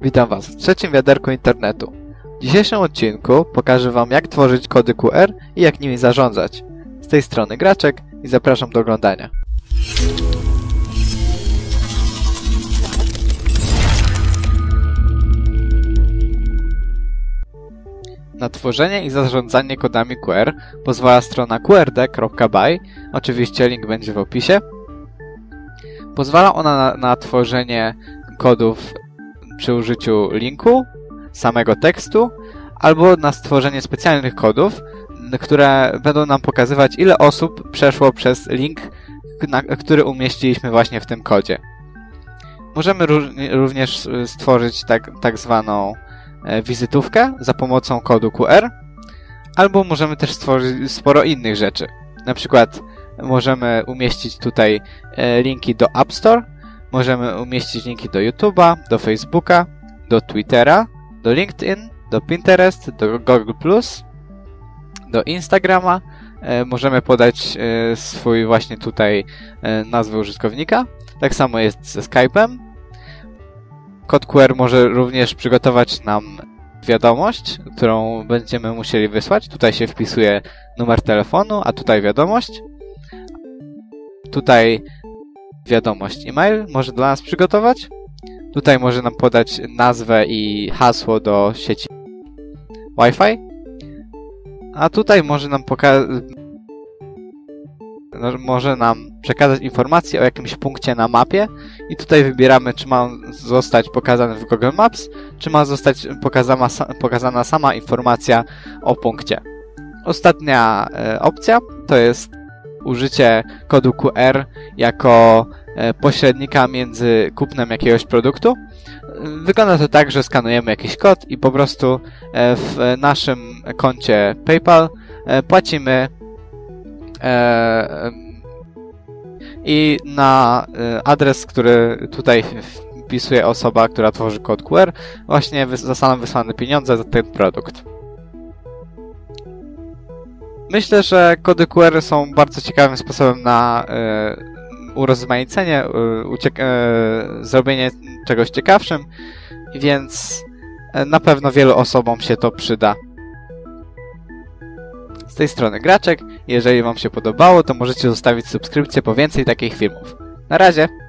Witam Was w trzecim wiaderku internetu. W dzisiejszym odcinku pokażę Wam jak tworzyć kody QR i jak nimi zarządzać. Z tej strony Graczek i zapraszam do oglądania. Na tworzenie i zarządzanie kodami QR pozwala strona qrd.by, oczywiście link będzie w opisie. Pozwala ona na, na tworzenie kodów przy użyciu linku, samego tekstu, albo na stworzenie specjalnych kodów, które będą nam pokazywać, ile osób przeszło przez link, który umieściliśmy właśnie w tym kodzie. Możemy również stworzyć tak, tak zwaną e, wizytówkę za pomocą kodu QR, albo możemy też stworzyć sporo innych rzeczy. Na przykład możemy umieścić tutaj e, linki do App Store, możemy umieścić linki do YouTube'a, do Facebooka, do Twittera, do LinkedIn, do Pinterest, do Google+, do Instagrama. E, możemy podać e, swój właśnie tutaj e, nazwę użytkownika. Tak samo jest ze Skype'em. Kod QR może również przygotować nam wiadomość, którą będziemy musieli wysłać. Tutaj się wpisuje numer telefonu, a tutaj wiadomość. Tutaj wiadomość e-mail może dla nas przygotować. Tutaj może nam podać nazwę i hasło do sieci Wi-Fi. A tutaj może nam pokazać no, może nam przekazać informację o jakimś punkcie na mapie i tutaj wybieramy, czy ma zostać pokazany w Google Maps, czy ma zostać pokazana, pokazana sama informacja o punkcie. Ostatnia e, opcja to jest użycie kodu QR jako e, pośrednika między kupnem jakiegoś produktu. Wygląda to tak, że skanujemy jakiś kod i po prostu e, w naszym koncie PayPal e, płacimy i na adres, który tutaj wpisuje osoba, która tworzy kod QR, właśnie zostaną wysłane pieniądze za ten produkt. Myślę, że kody QR są bardzo ciekawym sposobem na e, urozmaicenie, e, e, zrobienie czegoś ciekawszym, więc na pewno wielu osobom się to przyda. Z tej strony Graczek. Jeżeli Wam się podobało, to możecie zostawić subskrypcję po więcej takich filmów. Na razie!